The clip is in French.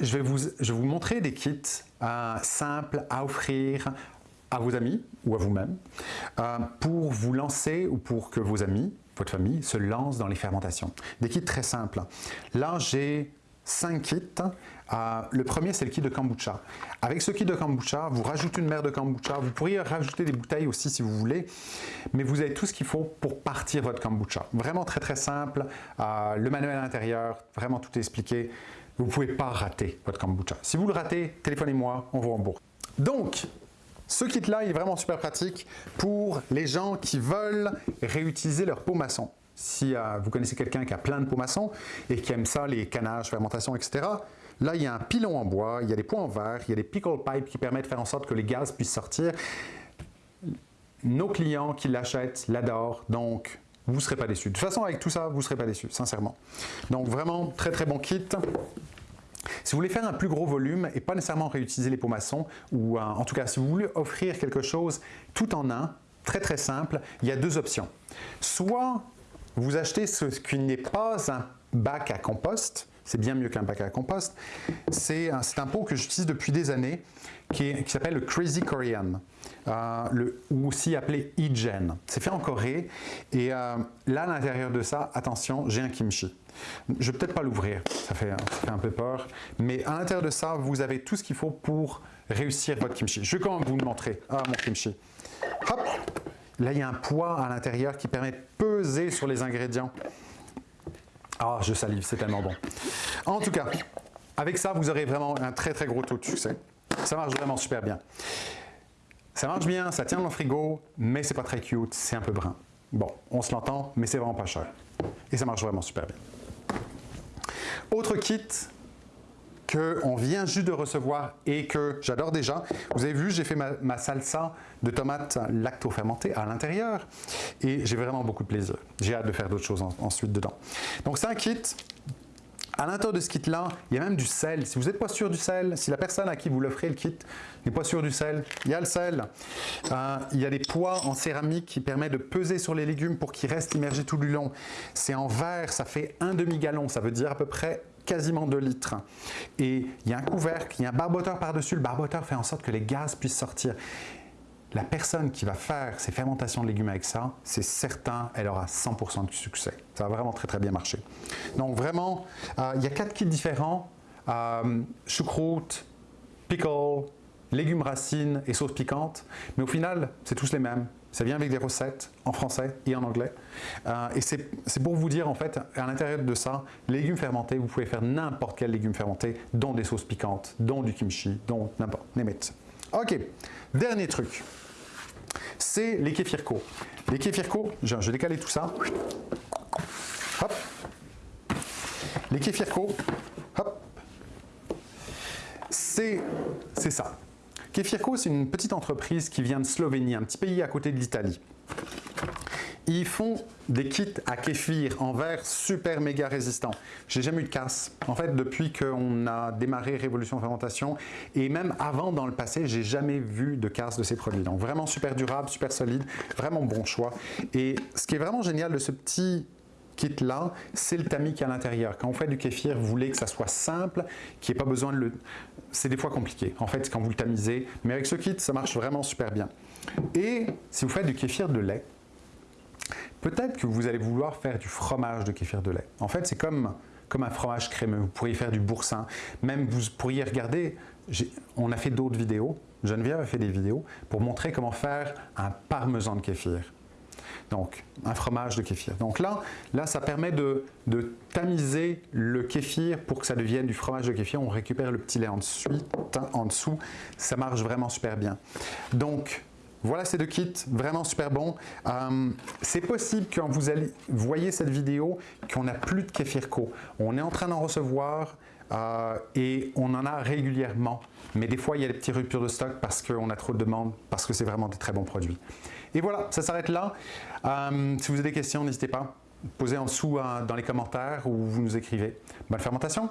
Je vais vous, montrer des kits euh, simples à offrir à vos amis ou à vous-même euh, pour vous lancer ou pour que vos amis, votre famille, se lancent dans les fermentations. Des kits très simples. Là, j'ai 5 kits. Euh, le premier, c'est le kit de kombucha. Avec ce kit de kombucha, vous rajoutez une mer de kombucha. Vous pourriez rajouter des bouteilles aussi si vous voulez, mais vous avez tout ce qu'il faut pour partir votre kombucha. Vraiment très très simple. Euh, le manuel à l'intérieur, vraiment tout est expliqué. Vous ne pouvez pas rater votre kombucha. Si vous le ratez, téléphonez-moi, on vous rembourse. Donc, ce kit-là, est vraiment super pratique pour les gens qui veulent réutiliser leur pot maçon. Si euh, vous connaissez quelqu'un qui a plein de pots maçons et qui aime ça, les canages, fermentation, etc., là, il y a un pilon en bois, il y a des pots en verre, il y a des pickle pipes qui permettent de faire en sorte que les gaz puissent sortir. Nos clients qui l'achètent l'adorent, donc vous ne serez pas déçus. De toute façon, avec tout ça, vous ne serez pas déçus, sincèrement. Donc vraiment, très très bon kit. Si vous voulez faire un plus gros volume et pas nécessairement réutiliser les pots maçons, ou en tout cas si vous voulez offrir quelque chose tout en un, très très simple, il y a deux options. Soit vous achetez ce qui n'est pas un bac à compost, c'est bien mieux qu'un bac à compost. C'est un, pot que j'utilise depuis des années qui, s'appelle le Crazy Korean, euh, ou aussi appelé e-gen. C'est fait en Corée et euh, là à l'intérieur de ça, attention, j'ai un kimchi. Je vais peut-être pas l'ouvrir, ça, ça fait un peu peur, mais à l'intérieur de ça, vous avez tout ce qu'il faut pour réussir votre kimchi. Je vais quand même vous le montrer. Ah, mon kimchi. Hop Là, il y a un poids à l'intérieur qui permet de peser sur les ingrédients. Ah, je salive, c'est tellement bon. En tout cas, avec ça, vous aurez vraiment un très très gros taux de succès. Ça marche vraiment super bien. Ça marche bien, ça tient dans le frigo, mais c'est pas très cute, c'est un peu brun. Bon, on se l'entend, mais c'est vraiment pas cher. Et ça marche vraiment super bien. Autre kit, qu'on vient juste de recevoir et que j'adore déjà. Vous avez vu, j'ai fait ma, salsa de tomates lacto-fermentées à l'intérieur et j'ai vraiment beaucoup de plaisir. J'ai hâte de faire d'autres choses ensuite dedans. Donc c'est un kit. À l'intérieur de ce kit-là, il y a même du sel. Si vous n'êtes pas sûr du sel, si la personne à qui vous l'offrez le kit n'est pas sûr du sel, il y a le sel. Euh, il y a des poids en céramique qui permettent de peser sur les légumes pour qu'ils restent immergés tout du long. C'est en verre, ça fait un demi-gallon, ça veut dire à peu près quasiment 2 litres. Et il y a un couvercle, il y a un barboteur par-dessus. Le barboteur fait en sorte que les gaz puissent sortir. La personne qui va faire ses fermentations de légumes avec ça, c'est certain, elle aura 100% de succès. Ça va vraiment très très bien marcher. Donc vraiment, euh, il y a quatre kits différents. Euh, choucroute, pickle, légumes racines et sauce piquante. Mais au final, c'est tous les mêmes. Ça vient avec des recettes en français et en anglais. Euh, et c'est pour vous dire, en fait, à l'intérieur de ça, légumes fermentés, vous pouvez faire n'importe quel légume fermenté, dont des sauces piquantes, dont du kimchi, dont n'importe, name Ok, dernier truc, c'est les kéfirko. Les kéfirko, je, vais décaler tout ça. Hop. Les kéfirko, hop. C'est ça. Kefirko, c'est une petite entreprise qui vient de Slovénie, un petit pays à côté de l'Italie. Ils font des kits à kéfir en verre super méga résistants. J'ai jamais eu de casse. En fait, depuis qu'on a démarré Révolution Fermentation et même avant dans le passé, j'ai jamais vu de casse de ces produits. Donc vraiment super durable, super solide, vraiment bon choix. Et ce qui est vraiment génial de ce petit kit là, c'est le tamis qui est à l'intérieur. Quand on fait du kéfir, vous voulez que ça soit simple, qu'il n'y ait pas besoin de le... C'est des fois compliqué, en fait, quand vous le tamisez. Mais avec ce kit, ça marche vraiment super bien. Et si vous faites du kéfir de lait, peut-être que vous allez vouloir faire du fromage de kéfir de lait. En fait, c'est comme, comme un fromage crémeux. Vous pourriez faire du boursin. Même vous pourriez regarder, on a fait d'autres vidéos, Geneviève a fait des vidéos pour montrer comment faire un parmesan de kéfir. Donc, un fromage de kéfir. Donc là, ça permet de, tamiser le kéfir pour que ça devienne du fromage de kéfir. On récupère le petit lait en dessous, en dessous. Ça marche vraiment super bien. Donc, voilà ces deux kits, vraiment super bons. Euh, c'est possible quand vous allez, voyez cette vidéo qu'on n'a plus de kéfirco. On est en train d'en recevoir euh, et on en a régulièrement. Mais des fois, il y a des petites ruptures de stock parce qu'on a trop de demandes, parce que c'est vraiment des très bons produits. Et voilà, ça s'arrête là. Euh, si vous avez des questions, n'hésitez pas. Posez en dessous dans les commentaires ou vous nous écrivez. Bonne fermentation